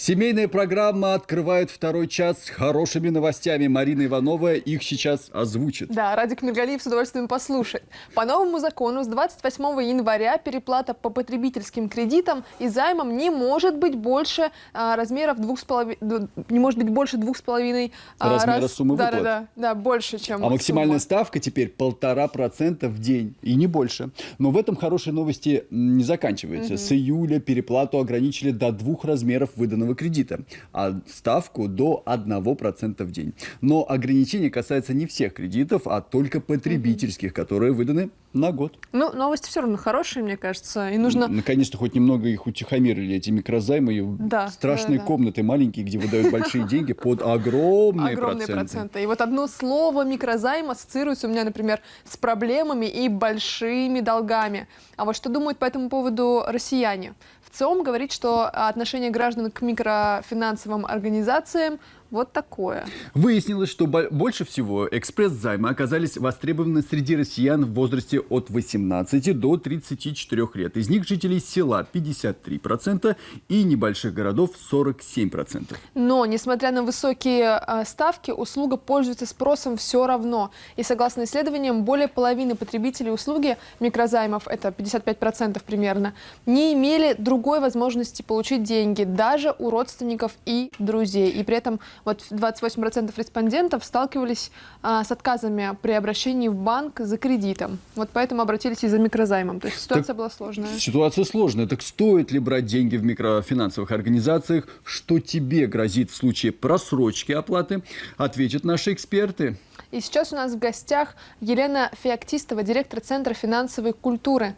Семейная программа открывает второй час с хорошими новостями. Марина Иванова их сейчас озвучит. Да, Радик Миргалиев с удовольствием послушает. По новому закону с 28 января переплата по потребительским кредитам и займам не может быть больше а, размеров двух с половиной, не может быть больше двух с половиной а, размера раз... суммы да, выплат. Да, да, да, больше, чем А максимальная сумма. ставка теперь полтора процента в день и не больше. Но в этом хорошие новости не заканчиваются. Угу. С июля переплату ограничили до двух размеров выданного ипотечного кредита, а ставку до 1% в день. Но ограничение касается не всех кредитов, а только потребительских, которые выданы на год. Ну, новости все равно хорошие, мне кажется. И нужно... Наконец-то хоть немного их утихомирили, эти микрозаймы. Да, страшные да, да. комнаты маленькие, где выдают большие деньги под огромные проценты. проценты. И вот одно слово микрозайм ассоциируется у меня, например, с проблемами и большими долгами. А вот что думают по этому поводу россияне? В ЦИОМ говорит, что отношение граждан к микрофинансовым организациям вот такое. Выяснилось, что больше всего экспресс-займы оказались востребованы среди россиян в возрасте от 18 до 34 лет. Из них жителей села 53% и небольших городов 47%. Но, несмотря на высокие а, ставки, услуга пользуется спросом все равно. И согласно исследованиям, более половины потребителей услуги микрозаймов, это 55% примерно, не имели другой возможности получить деньги даже у родственников и друзей. И при этом вот 28% респондентов сталкивались а, с отказами при обращении в банк за кредитом. Вот поэтому обратились и за микрозаймом. То есть ситуация так, была сложная. Ситуация сложная. Так стоит ли брать деньги в микрофинансовых организациях? Что тебе грозит в случае просрочки оплаты? Ответят наши эксперты. И сейчас у нас в гостях Елена Феоктистова, директор Центра финансовой культуры.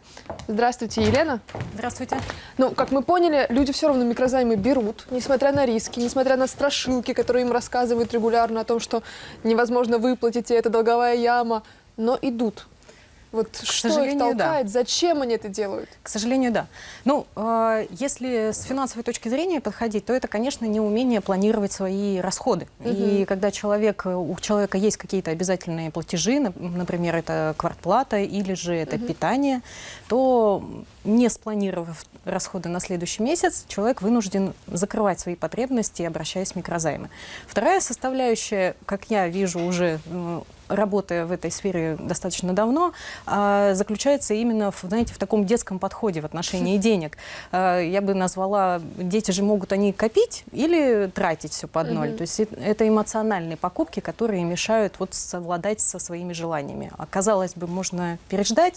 Здравствуйте, Елена. Здравствуйте. Ну, как мы поняли, люди все равно микрозаймы берут, несмотря на риски, несмотря на страшилки, которые им рассказывают регулярно о том, что невозможно выплатить, и это долговая яма, но идут. Вот К что их толкает? Да. Зачем они это делают? К сожалению, да. Ну, э, если с финансовой точки зрения подходить, то это, конечно, не умение планировать свои расходы. Угу. И когда человек, у человека есть какие-то обязательные платежи, например, это квартплата или же это угу. питание, то не спланировав расходы на следующий месяц, человек вынужден закрывать свои потребности, обращаясь в микрозаймы. Вторая составляющая, как я вижу уже работая в этой сфере достаточно давно, а, заключается именно в, знаете, в таком детском подходе в отношении денег. А, я бы назвала, дети же могут они копить или тратить все под ноль. То есть это эмоциональные покупки, которые мешают вот совладать со своими желаниями. А казалось бы, можно переждать,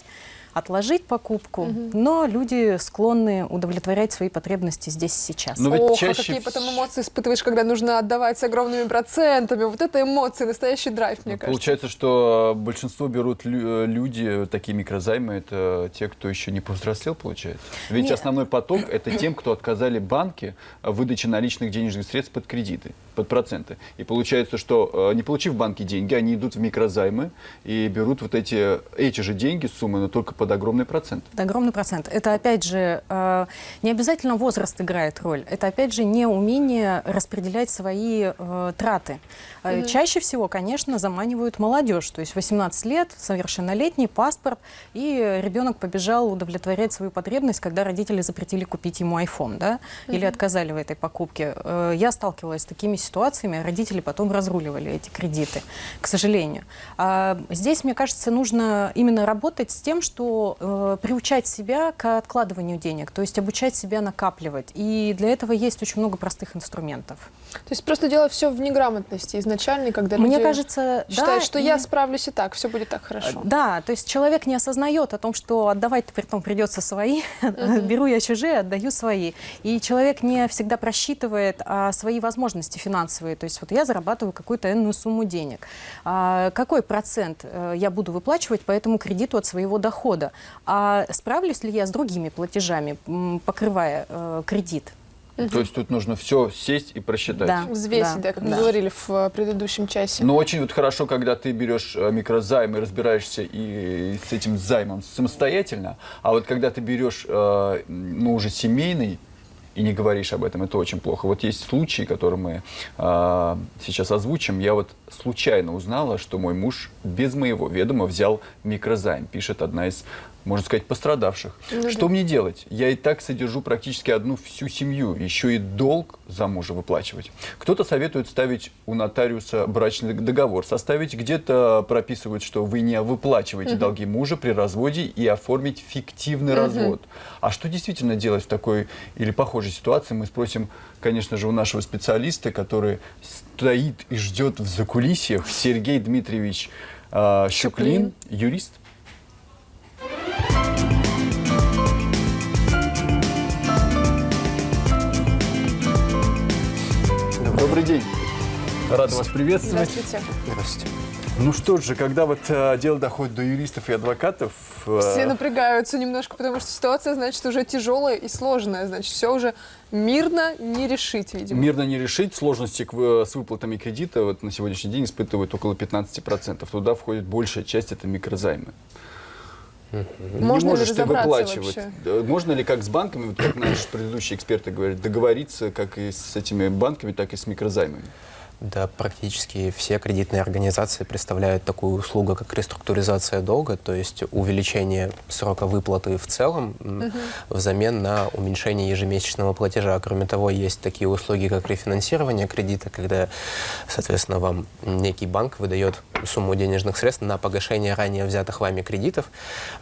отложить покупку, угу. но люди склонны удовлетворять свои потребности здесь сейчас. Но ведь Ох, чаще... а какие потом эмоции испытываешь, когда нужно отдавать с огромными процентами. Вот это эмоции, настоящий драйв, мне ну, кажется. Получается, что большинство берут э, люди, такие микрозаймы, это те, кто еще не повзрослел, получается? Ведь Нет. основной поток – это тем, кто отказали банки в выдаче наличных денежных средств под кредиты, под проценты. И получается, что э, не получив в банке деньги, они идут в микрозаймы и берут вот эти, эти же деньги, суммы, но только под под огромный процент. Под огромный процент. Это, опять же, э, не обязательно возраст играет роль. Это, опять же, не умение распределять свои э, траты. Mm -hmm. Чаще всего, конечно, заманивают молодежь. То есть 18 лет, совершеннолетний, паспорт, и ребенок побежал удовлетворять свою потребность, когда родители запретили купить ему iPhone, да, mm -hmm. или отказали в этой покупке. Э, я сталкивалась с такими ситуациями, родители потом разруливали эти кредиты, к сожалению. А здесь, мне кажется, нужно именно работать с тем, что э, приучать себя к откладыванию денег, то есть обучать себя накапливать. И для этого есть очень много простых инструментов. То есть просто дело все в неграмотности изначальной, когда Мне люди кажется, считают, да, что и... я справлюсь и так, все будет так хорошо. Да, то есть человек не осознает о том, что отдавать при том придется свои, беру я чужие, отдаю свои. И человек не всегда просчитывает а, свои возможности финансовые. То есть вот я зарабатываю какую-то энную сумму денег. А, какой процент а, я буду выплачивать по этому кредиту от своего дохода? А справлюсь ли я с другими платежами, покрывая а, кредит? Угу. То есть тут нужно все сесть и просчитать. Да. Взвесить, да, да как да. мы говорили в э, предыдущем часе. Но очень вот хорошо, когда ты берешь э, микрозайм и разбираешься и с этим займом самостоятельно, а вот когда ты берешь, э, ну, уже семейный, и не говоришь об этом, это очень плохо. Вот есть случаи, которые мы э, сейчас озвучим. Я вот случайно узнала, что мой муж без моего ведома взял микрозайм, пишет одна из можно сказать, пострадавших. Ну что да. мне делать? Я и так содержу практически одну всю семью, еще и долг за мужа выплачивать. Кто-то советует ставить у нотариуса брачный договор, составить где-то прописывают, что вы не выплачиваете долги мужа при разводе и оформить фиктивный развод. А что действительно делать в такой или похожей ситуации, мы спросим, конечно же, у нашего специалиста, который стоит и ждет в закулисьях, Сергей Дмитриевич э, Щуклин, юрист. Добрый день. Рад вас приветствовать. Здравствуйте. Здравствуйте. Ну что же, когда вот э, дело доходит до юристов и адвокатов, э, Все напрягаются немножко, потому что ситуация, значит, уже тяжелая и сложная. Значит, все уже мирно не решить, видимо. мирно не решить. Сложности к вы- с выплатами кредита вот на сегодняшний день испытывают около 15%. Туда входит большая часть, это микрозаймы. Не Можно ли можешь ты разобраться выплачивать. вообще? Можно ли, как с банками, вот как наши предыдущие эксперты говорят, договориться как и с этими банками, так и с микрозаймами? Да, практически все кредитные организации представляют такую услугу, как реструктуризация долга, то есть увеличение срока выплаты в целом м, взамен на уменьшение ежемесячного платежа. Кроме того, есть такие услуги, как рефинансирование кредита, когда, соответственно, вам некий банк выдает сумму денежных средств на погашение ранее взятых вами кредитов.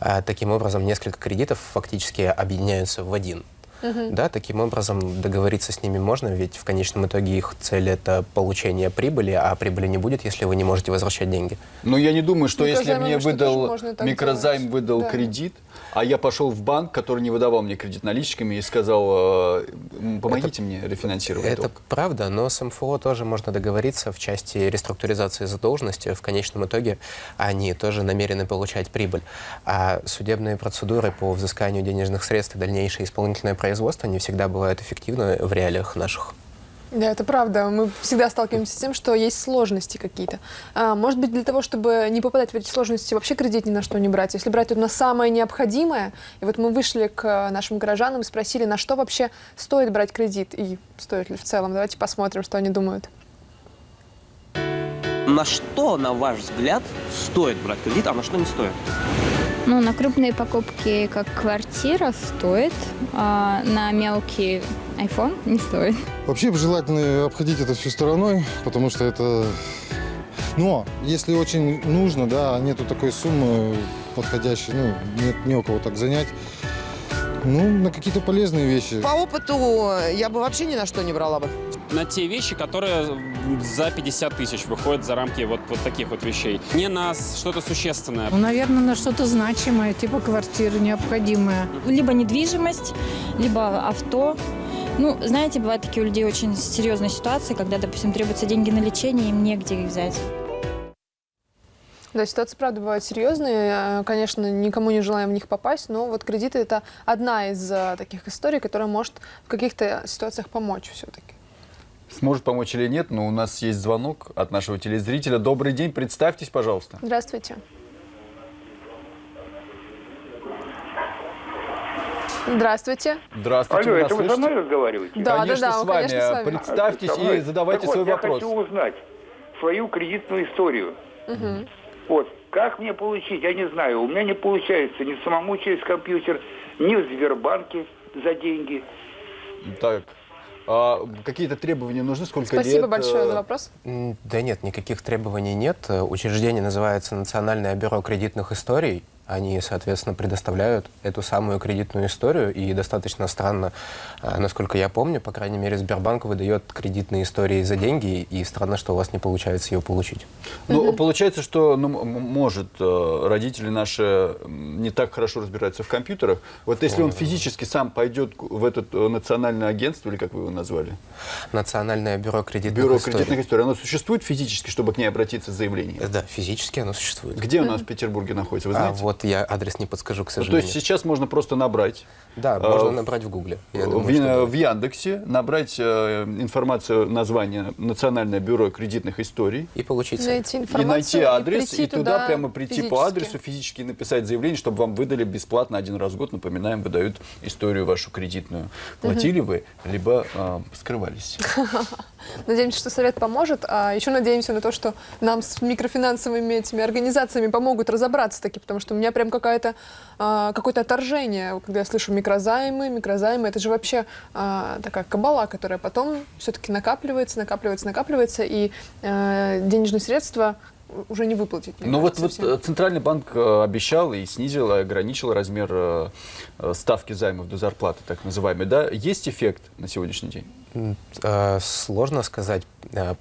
А, таким образом, несколько кредитов фактически объединяются в один. Да, таким образом договориться с ними можно, ведь в конечном итоге их цель это получение прибыли, а прибыли не будет, если вы не можете возвращать деньги. Но я не думаю, что если Микрозаймами мне выдал микрозайм делать. выдал Да. кредит, а я пошел в банк, который не выдавал мне кредит наличками и сказал, э, помогите мне рефинансировать Это долг. правда, но с МФО тоже можно договориться в части реструктуризации задолженности. В конечном итоге они тоже намерены получать прибыль. А судебные процедуры по взысканию денежных средств и дальнейшее исполнительное производство не всегда бывают эффективны в реалиях наших. Да, это правда. Мы всегда сталкиваемся с тем, что есть сложности какие-то. А, может быть, для того, чтобы не попадать в эти сложности, вообще кредит ни на что не брать. Если брать вот на самое необходимое, и вот мы вышли к э, нашим горожанам и спросили, на что вообще стоит брать кредит и стоит ли в целом. Давайте посмотрим, что они думают. На что, на ваш взгляд, стоит брать кредит, а на что не стоит? Ну, на крупные покупки, как квартира, стоит. а на мелкий iPhone не стоит. Вообще желательно обходить это все стороной, потому что это... Но если очень нужно, да, нету такой суммы подходящей, ну, нет не у кого так занять, ну, на какие-то полезные вещи. По опыту я бы вообще ни на что не брала бы. на те вещи, которые за 50 тысяч выходят за рамки вот, вот таких вот вещей. Не на что-то существенное. Ну, наверное, на что-то значимое, типа квартиры необходимое. Либо недвижимость, либо авто. Ну, знаете, бывают такие у людей очень серьезные ситуации, когда, допустим, требуются деньги на лечение, им негде их взять. Да, ситуации, правда, бывают серьезные. Э, Конечно, никому не желаем в них попасть, но вот кредиты – это одна из э, таких историй, которая может в каких-то ситуациях помочь все-таки. Сможет помочь или нет, но у нас есть звонок от нашего телезрителя. Добрый день, представьтесь, пожалуйста. Здравствуйте. Здравствуйте. Здравствуйте, Алло, это вы со слышите? мной разговариваете? Да, конечно, да, да, с вами. конечно, с вами. Представьтесь и вот, задавайте так вот, свой я вопрос. хочу узнать свою кредитную историю. Вот, как мне получить, я не знаю, у меня не получается ни самому через компьютер, ни в Сбербанке за деньги. Так, а какие-то требования нужны? Сколько Спасибо лет? большое э, за вопрос. Да нет, никаких требований нет. Э, Учреждение называется Национальное бюро кредитных историй. Они, соответственно, предоставляют эту самую кредитную историю. И достаточно странно, а, насколько я помню, по крайней мере, Сбербанк выдает кредитные истории за деньги, и странно, что у вас не получается ее получить. Ну, получается, что ну, может э, родители наши не так хорошо разбираются в компьютерах. Вот если он физически сам пойдет в это э, национальное агентство, или как вы его назвали, Национальное бюро кредитных бюро историй. кредитных историй, оно существует физически, чтобы к ней обратиться с заявлением? Да, физически оно существует. Где у нас в Петербурге находится, вы А знаете? Вот я адрес не подскажу, к Ну, то сожалению. есть сейчас можно просто набрать Да, э, можно набрать в Гугле. В, в. Яндексе, набрать э, информацию, название Национальное бюро кредитных историй, И получить. Найти и найти адрес, прийти и туда, туда прямо прийти по физически. адресу, физически написать заявление, чтобы вам выдали бесплатно один раз в год. Напоминаем, выдают историю вашу кредитную. Платили вы, либо э, скрывались. Надеемся, что совет поможет. А еще надеемся на то, что нам с микрофинансовыми этими организациями помогут разобраться таки, потому что у меня прям какая-то а, какое-то отторжение, когда я слышу микрозаймы, микрозаймы. Это же вообще а, такая кабала, которая потом все-таки накапливается, накапливается, накапливается, и а, денежные средства уже не выплатить. Ну вот, вот э, Центральный банк э, обещал и снизил, и ограничил размер э, ставки займов до зарплаты, так называемой. Да? Есть эффект на сегодняшний день? Сложно сказать,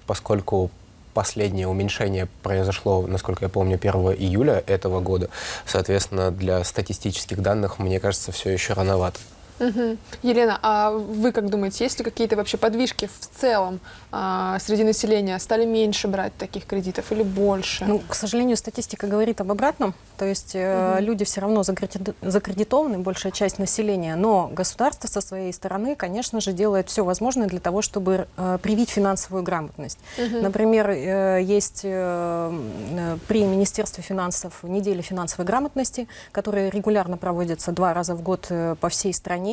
поскольку последнее уменьшение произошло, насколько я помню, 1 июля этого года. Соответственно, для статистических данных, мне кажется, все еще рановато. Угу. Елена, а вы как думаете, есть ли какие-то вообще подвижки в целом а, среди населения? Стали меньше брать таких кредитов или больше? Ну, к сожалению, статистика говорит об обратном. То есть угу. люди все равно закредитованы, большая часть населения, но государство со своей стороны, конечно же, делает все возможное для того, чтобы э, привить финансовую грамотность. Угу. Например, э, есть э, при Министерстве финансов неделя финансовой грамотности, которая регулярно проводится два раза в год э, по всей стране,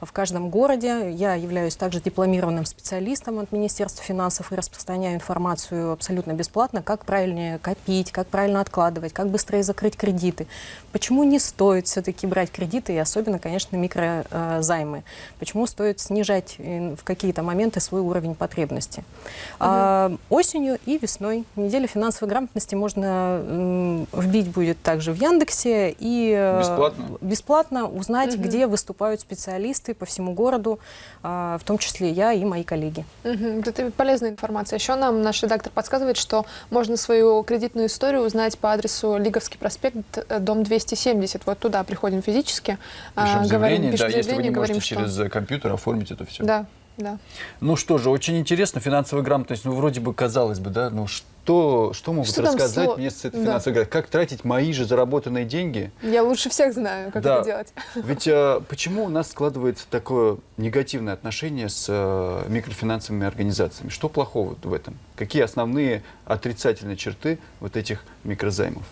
в каждом городе. Я являюсь также дипломированным специалистом от Министерства финансов и распространяю информацию абсолютно бесплатно, как правильнее копить, как правильно откладывать, как быстрее закрыть кредиты. Почему не стоит все-таки брать кредиты, и особенно, конечно, микрозаймы? Почему стоит снижать э, в какие-то моменты свой уровень потребности? Угу. А, осенью и весной неделю финансовой грамотности можно вбить будет также в Яндексе и э, бесплатно, бесплатно узнать, угу. где выступают специалисты по всему городу, а, в том числе я и мои коллеги. Угу. Это полезная информация. Еще нам наш редактор подсказывает, что можно свою кредитную историю узнать по адресу Лиговский проспект Э, дом 270. Вот туда приходим физически. Пишем а, заявление, говорим, да, если вы не говорим, можете что... через компьютер оформить это все. Да, да. Ну что же, очень интересно, финансовая грамотность, ну вроде бы казалось бы, да, ну что что, что могут что рассказать сло... мне с этой финансовой да. Как тратить мои же заработанные деньги? Я лучше всех знаю, как да. это делать. Ведь а, почему у нас складывается такое негативное отношение с а, микрофинансовыми организациями? Что плохого в этом? Какие основные отрицательные черты вот этих микрозаймов?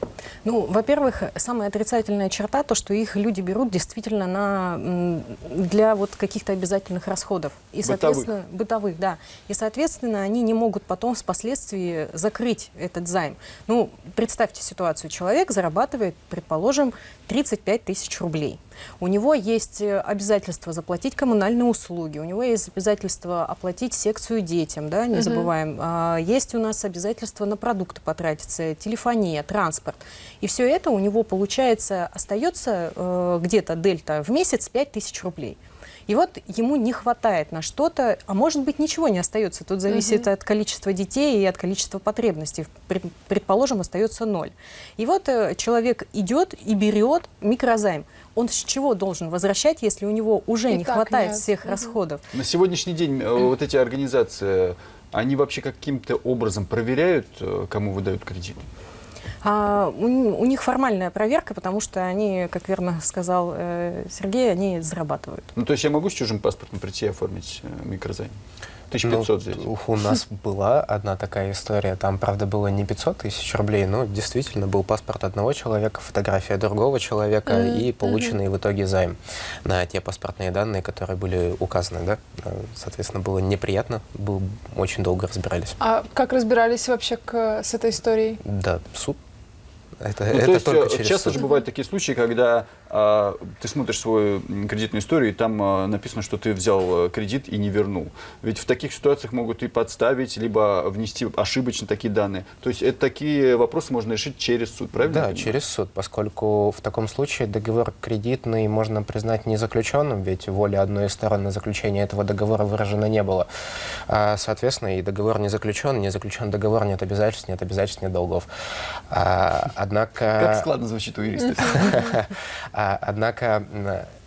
Ну, во-первых, самая отрицательная черта то, что их люди берут действительно на, для вот каких-то обязательных расходов. И, бытовых. соответственно, бытовых, да. И, соответственно, они не могут потом впоследствии закрыть закрыть этот займ. Ну, представьте ситуацию. Человек зарабатывает, предположим, 35 тысяч рублей. У него есть э, обязательство заплатить коммунальные услуги, у него есть обязательство оплатить секцию детям, да, не угу. забываем. А, есть у нас обязательство на продукты потратиться, телефония, транспорт. И все это у него, получается, остается э, где-то дельта в месяц 5 тысяч рублей. И вот ему не хватает на что-то, а может быть ничего не остается. Тут зависит угу. от количества детей и от количества потребностей. Предположим, остается ноль. И вот э, человек идет и берет микрозайм. Он с чего должен возвращать, если у него уже и не хватает нет. всех угу. расходов? На сегодняшний день э, вот эти организации, они вообще каким-то образом проверяют, э, кому выдают кредит? А, у, у них формальная проверка, потому что они, как верно сказал э, Сергей, они зарабатывают. Ну, то есть я могу с чужим паспортом прийти и оформить э, микрозайм? 1500 ну. У нас была одна такая история. Там, правда, было не 500 тысяч рублей, но действительно был паспорт одного человека, фотография другого человека mm -hmm. и полученный mm -hmm. в итоге займ на те паспортные данные, которые были указаны. Да? Соответственно, было неприятно, был, очень долго разбирались. А как разбирались вообще к, с этой историей? Да, суд это, ну, это то есть, только через часто суд. же бывают такие случаи, когда ты смотришь свою кредитную историю, и там а, написано, что ты взял э, кредит и не вернул. Ведь в таких ситуациях могут и подставить, либо внести ошибочно такие данные. То есть это такие вопросы можно решить через суд, правильно? Да, через суд, поскольку в таком случае договор кредитный можно признать незаключенным, ведь воля одной из сторон на заключение этого договора выражена не было. А, соответственно, и договор не заключен, не заключен договор, нет обязательств, нет обязательств, нет долгов. А, однако... Как складно звучит у юриста. А, однако,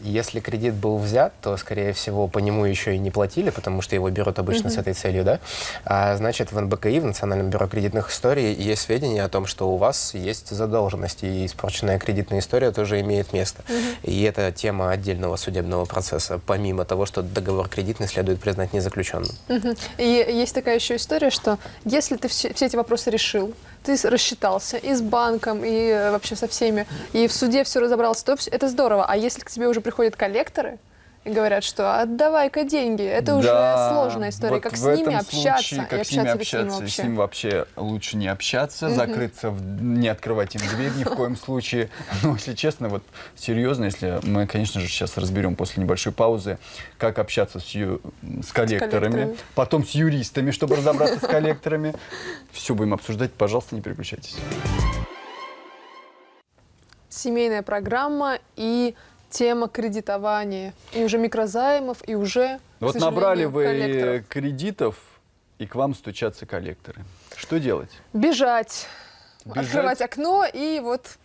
если кредит был взят, то, скорее всего, по нему еще и не платили, потому что его берут обычно mm -hmm. с этой целью, да? А, значит, в НБКИ, в Национальном бюро кредитных историй, есть сведения о том, что у вас есть задолженность, и испорченная кредитная история тоже имеет место. Mm -hmm. И это тема отдельного судебного процесса, помимо того, что договор кредитный следует признать незаключенным. Mm -hmm. И есть такая еще история, что если ты все, все эти вопросы решил, ты рассчитался и с банком, и э, вообще со всеми, и в суде все разобрался, то это здорово. А если к тебе уже приходят коллекторы, и говорят, что отдавай-ка деньги. Это уже Да, сложная история. вот как с ними общаться случае, и как с ними общаться с ними общаться, вообще. с ними вообще лучше не общаться, Мгм. закрыться, в- не открывать им дверь ни в коем случае. Но, если честно, вот серьезно, если мы, конечно же, сейчас разберем после небольшой паузы, как общаться с, ю- с коллекторами, коллекторами. потом с юристами, чтобы разобраться с коллекторами. Все будем обсуждать, пожалуйста, не переключайтесь. Семейная программа и тема кредитования. И уже микрозаймов, и уже, Вот набрали вы коллекторов. кредитов, и к вам стучатся коллекторы. Что делать? Бежать, Бежать? открывать окно и вот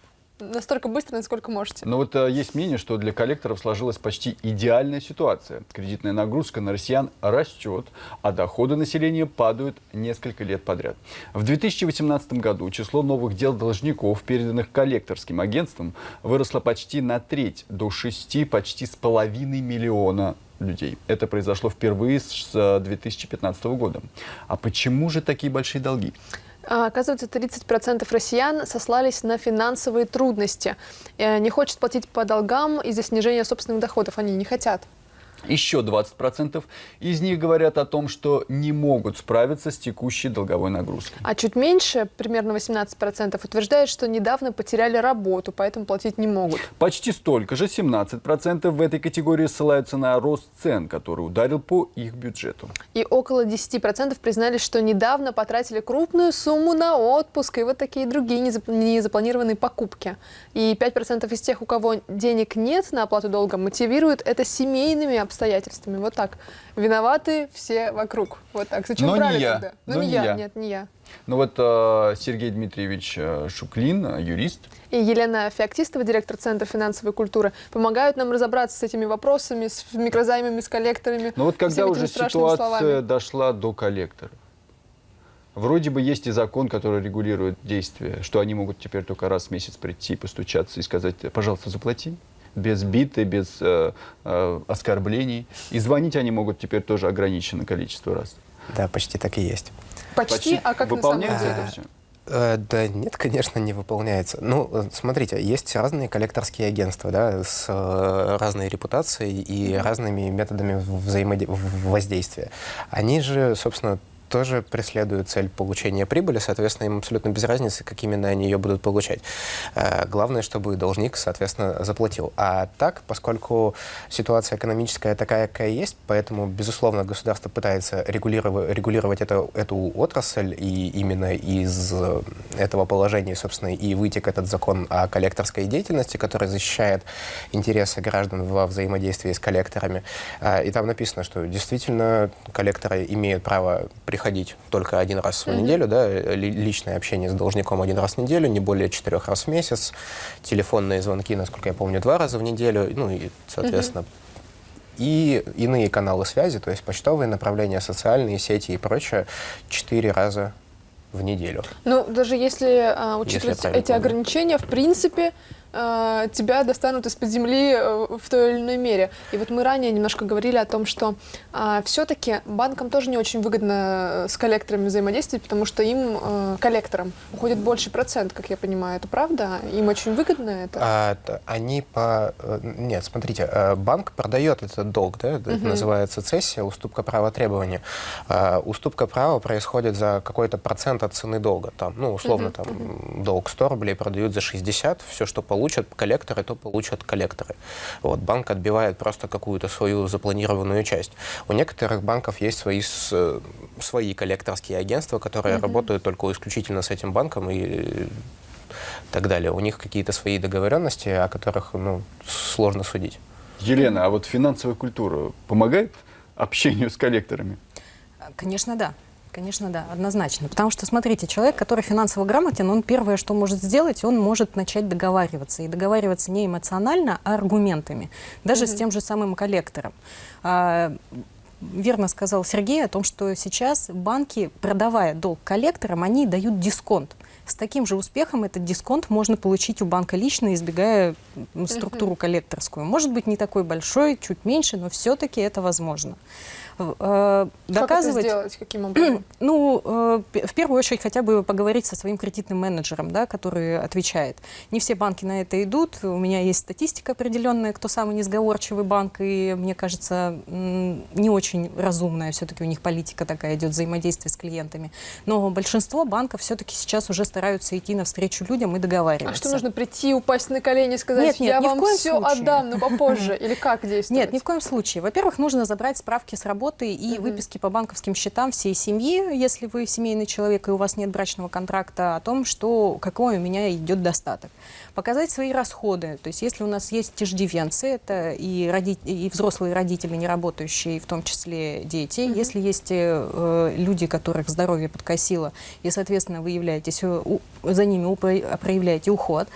настолько быстро, насколько можете. Но вот э, есть мнение, что для коллекторов сложилась почти идеальная ситуация. Кредитная нагрузка на россиян растет, а доходы населения падают несколько лет подряд. В 2018 году число новых дел должников, переданных коллекторским агентством, выросло почти на треть, до 6 почти с половиной миллиона людей. Это произошло впервые с э, 2015 года. А почему же такие большие долги? А, Оказывается, 30% россиян сослались на финансовые трудности. Э, Не хочет платить по долгам из-за снижения собственных доходов. Они не хотят. Еще 20% из них говорят о том, что не могут справиться с текущей долговой нагрузкой. А чуть меньше, примерно 18%, утверждают, что недавно потеряли работу, поэтому платить не могут. Почти столько же, 17% в этой категории ссылаются на рост цен, который ударил по их бюджету. И около 10% признались, что недавно потратили крупную сумму на отпуск и вот такие другие незап- незапланированные покупки. И 5% из тех, у кого денег нет на оплату долга, мотивируют это семейными обстоятельствами. Вот так. Виноваты все вокруг. Вот так. Зачем Но не я. тогда? Ну Но не не я. я. Нет, не я. Ну вот э, Сергей Дмитриевич э, Шуклин, э, юрист, И Елена Феоктистова, директор Центра финансовой культуры, помогают нам разобраться с этими вопросами, с микрозаймами, с коллекторами. Но Ну вот когда уже ситуация словами. дошла до коллектора, вроде бы есть и закон, который регулирует действия, что они могут теперь только раз в месяц прийти, постучаться и сказать, пожалуйста, заплати. Без биты, без э, э, оскорблений. И звонить они могут теперь тоже ограниченное количество раз. Да, почти так и есть. Почти, а как на самом выполняется деле? это все? Э, Да нет, конечно, не выполняется. Ну, э, смотрите, есть разные коллекторские агентства, да, с э, разной репутацией и разными методами взаимоде- в- воздействия. Они же, собственно, тоже преследуют цель получения прибыли, соответственно, им абсолютно без разницы, как именно они ее будут получать. Э, Главное, чтобы должник, соответственно, заплатил. А так, поскольку ситуация экономическая такая, какая есть, поэтому, безусловно, государство пытается регулировать, регулировать это, эту отрасль, и именно из э, этого положения, собственно, и вытек этот закон о коллекторской деятельности, который защищает интересы граждан во взаимодействии с коллекторами. А, И там написано, что действительно коллекторы имеют право приходить только один раз в Мгм. неделю, да, ли- личное общение с должником один раз в неделю, не более четырех раз в месяц, телефонные звонки, насколько я помню, два раза в неделю, ну и, соответственно, и иные каналы связи, то есть почтовые направления, социальные сети и прочее, четыре раза в неделю. Ну, даже если а, учитывать правильно эти помню. ограничения, в принципе, а, тебя достанут из-под земли э, в той или иной мере. И вот мы ранее немножко говорили о том, что все-таки банкам тоже не очень выгодно э, с коллекторами взаимодействовать, потому что им, э, коллекторам, уходит больше процент, как я понимаю. Это правда? Им очень выгодно это? А, они по... э, Нет, смотрите, э, банк продает этот долг, да, это Мгм. называется цессия, уступка права требования. А, Уступка права происходит за какой-то процент от цены долга. Там, ну, условно, Мгм. там долг 100 рублей продают за 60, все, что получат коллекторы, то получат коллекторы. Вот, банк отбивает просто какую-то свою запланированную часть. У некоторых банков есть свои, с- э, свои коллекторские агентства, которые Мгм. работают только исключительно с этим банком и так далее. У них какие-то свои договоренности, о которых ну, сложно судить. Елена, а вот финансовая культура помогает общению с коллекторами? Конечно, да. Конечно, да, однозначно. Потому что, смотрите, человек, который финансово грамотен, он первое, что может сделать, он может начать договариваться. И договариваться не эмоционально, а аргументами. Даже с тем же самым коллектором. А, верно сказал Сергей о том, что сейчас банки, продавая долг коллекторам, они дают дисконт. С таким же успехом этот дисконт можно получить у банка лично, избегая структуру коллекторскую. Может быть, не такой большой, чуть меньше, но все-таки это возможно. Э, доказывать... Как это сделать? Каким образом? Ну, э, в первую очередь хотя бы поговорить со своим кредитным менеджером, да, который отвечает. Не все банки на это идут. У меня есть статистика определенная, кто самый несговорчивый банк, и мне кажется, не очень разумная все-таки у них политика такая идет, взаимодействие с клиентами. Но большинство банков все-таки сейчас уже стараются идти навстречу людям и договариваться. А что нужно прийти, упасть на колени, сказать, нет, нет, я вам все случае. отдам, но попозже? Или как действовать? Нет, ни в коем случае. Во-первых, нужно забрать справки с работы и угу. выписки по банковским счетам всей семьи, если вы семейный человек и у вас нет брачного контракта, о том, что какой у меня идет достаток. Показать свои расходы. То есть если у нас есть иждивенцы, это и, роди... и взрослые родители, не работающие, в том числе дети. -hmm. Если есть э, люди, которых здоровье подкосило, и, соответственно, вы являетесь, э, у, за ними проявляете уход,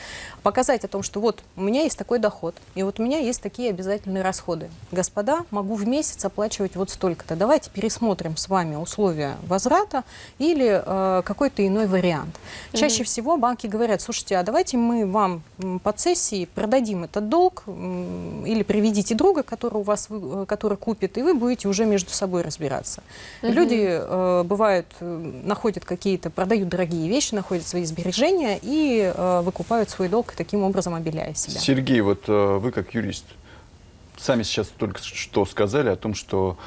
показать о том, что вот у меня есть такой доход, и вот у меня есть такие обязательные расходы. Господа, могу в месяц оплачивать вот столько-то. Давайте пересмотрим с вами условия возврата или э, какой-то иной вариант. Чаще mm -hmm. всего банки говорят, слушайте, а давайте мы вам под сессией продадим этот долг или приведите друга, который у вас э, который купит, и вы будете уже между собой разбираться. Mm -hmm. Люди э, бывают э, находят какие-то, продают дорогие вещи, находят свои сбережения и э, выкупают свой долг таким образом обеляя себя. Сергей, вот э, вы как юрист, сами сейчас только что сказали о том, что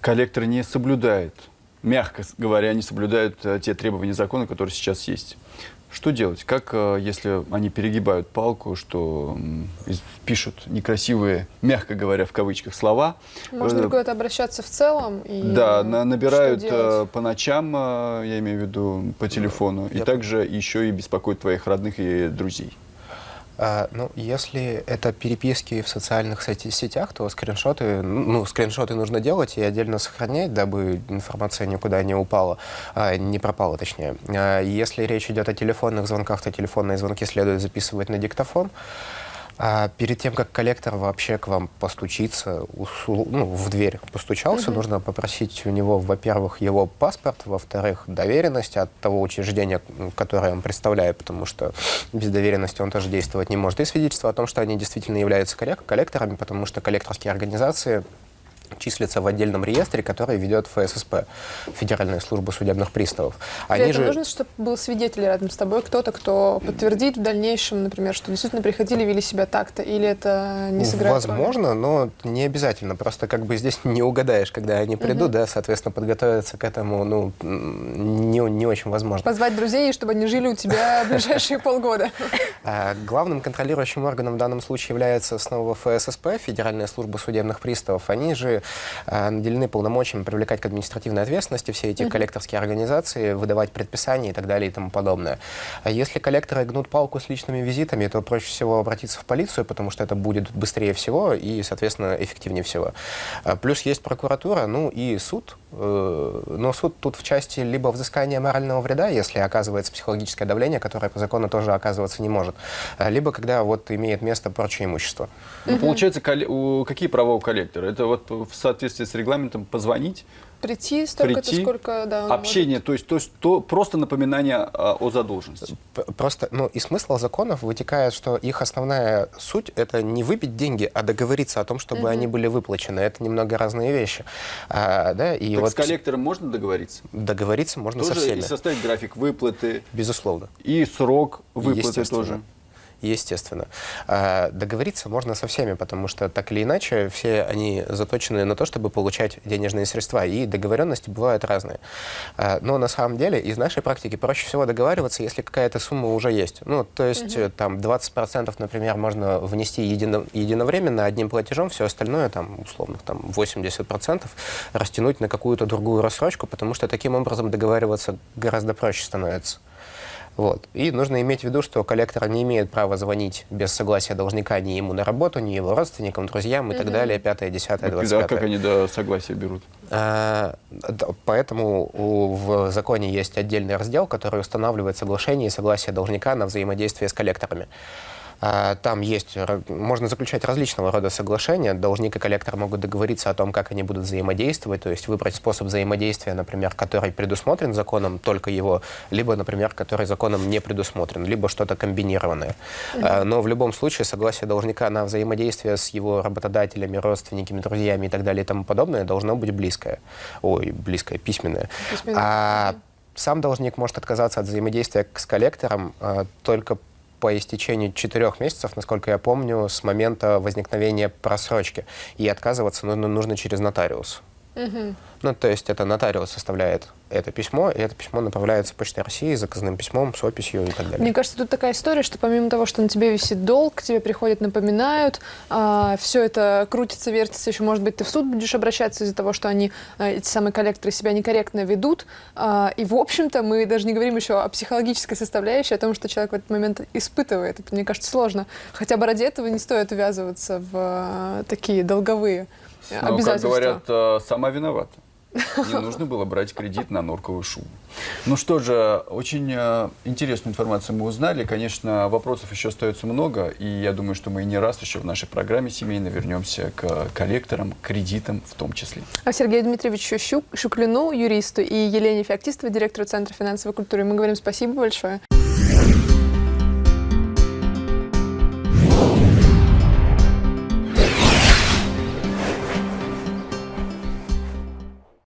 коллектор не соблюдает, мягко говоря, не соблюдают э, те требования закона, которые сейчас есть. Что делать? Как, э, если они перегибают палку, что пишут некрасивые, мягко говоря, в кавычках, слова? Можно ли куда-то обращаться в целом? И да, набирают по ночам, я имею в виду, по телефону, я и также еще и беспокоят твоих родных и друзей. А, ну, если это переписки в социальных сетях, то скриншоты, ну, скриншоты нужно делать и отдельно сохранять, дабы информация никуда не упала, а, не пропала, точнее. А, если речь идет о телефонных звонках, то телефонные звонки следует записывать на диктофон. А перед тем, как коллектор вообще к вам постучится, ну, в дверь постучался, угу. нужно попросить у него, во-первых, его паспорт, во-вторых, доверенность от того учреждения, которое он представляет, потому что без доверенности он тоже действовать не может, и свидетельство о том, что они действительно являются коллекторами, потому что коллекторские организации числятся в отдельном реестре, который ведет ФССП, Федеральная служба судебных приставов. Они же... нужно, чтобы был свидетель рядом с тобой, кто-то, кто подтвердит в дальнейшем, например, что действительно приходили, вели себя так-то, или это не сыграет Возможно, роли? но не обязательно. Просто как бы здесь не угадаешь, когда они придут, угу. да, соответственно, подготовиться к этому, ну, не, не очень возможно. Позвать друзей, чтобы они жили у тебя ближайшие полгода. А, главным контролирующим органом в данном случае является снова ФССП, Федеральная служба судебных приставов. Они же э, наделены полномочиями привлекать к административной ответственности все эти mm -hmm. коллекторские организации, выдавать предписания и так далее и тому подобное. А если коллекторы гнут палку с личными визитами, то проще всего обратиться в полицию, потому что это будет быстрее всего и, соответственно, эффективнее всего. А плюс есть прокуратура, ну и суд, э, но суд тут в части либо взыскания морального вреда, если оказывается психологическое давление, которое по закону тоже оказываться не может, либо когда вот имеет место прочее имущество. Ну, получается, какие права у коллектора? Это вот в соответствии с регламентом позвонить, Прийти столько-то, сколько, да. Общение, может. то есть, то есть то, просто напоминание о, о задолженности. Просто, ну, и смысл законов вытекает, что их основная суть — это не выпить деньги, а договориться о том, чтобы угу. они были выплачены. Это немного разные вещи. А, да, и так вот с коллектором можно договориться? Договориться можно тоже со всеми. и составить график выплаты. Безусловно. И срок выплаты тоже естественно. А договориться можно со всеми, потому что так или иначе все они заточены на то, чтобы получать денежные средства, и договоренности бывают разные. А, но на самом деле из нашей практики проще всего договариваться, если какая-то сумма уже есть. Ну, то есть угу. там 20%, например, можно внести едино, единовременно одним платежом, все остальное, там, условно, там 80% растянуть на какую-то другую рассрочку, потому что таким образом договариваться гораздо проще становится. Вот. И нужно иметь в виду, что коллектор не имеет права звонить без согласия должника ни ему на работу, ни его родственникам, друзьям и mm -hmm. так далее, пятое, десятое, двадцатое. Да, как они до согласия берут? А, да, поэтому у, в законе есть отдельный раздел, который устанавливает соглашение и согласие должника на взаимодействие с коллекторами. А, Там есть, можно заключать различного рода соглашения. Должник и коллектор могут договориться о том, как они будут взаимодействовать, то есть выбрать способ взаимодействия, например, который предусмотрен законом, только его, либо, например, который законом не предусмотрен, либо что-то комбинированное. А, Но в любом случае согласие должника на взаимодействие с его работодателями, родственниками, друзьями и так далее и тому подобное должно быть близкое. Ой, близкое, письменное. Письменное. А сам должник может отказаться от взаимодействия с коллектором а, только по истечении четырех месяцев, насколько я помню, с момента возникновения просрочки. И отказываться ну, ну, нужно через нотариус. Ну, то есть это нотариус составляет это письмо, и это письмо направляется Почтой России заказным письмом с описью и так далее. Мне кажется, тут такая история, что помимо того, что на тебе висит долг, к тебе приходят, напоминают, все это крутится, вертится, еще, может быть, ты в суд будешь обращаться из-за того, что они, а, эти самые коллекторы, себя некорректно ведут. А, и, в общем-то, мы даже не говорим еще о психологической составляющей, о том, что человек в этот момент испытывает. Это, мне кажется, сложно. Хотя бы ради этого не стоит ввязываться в а, такие долговые э, Ну, как говорят, э, сама виновата. Не нужно было брать кредит на норковую шубу. Ну что же, очень э, интересную информацию мы узнали. Конечно, вопросов еще остается много, и я думаю, что мы не раз еще в нашей программе семейно вернемся к коллекторам, кредитам в том числе. А Сергею Дмитриевичу Щук- Шуклину, юристу, и Елене Феоктистовой, директору Центра финансовой культуры, мы говорим спасибо большое.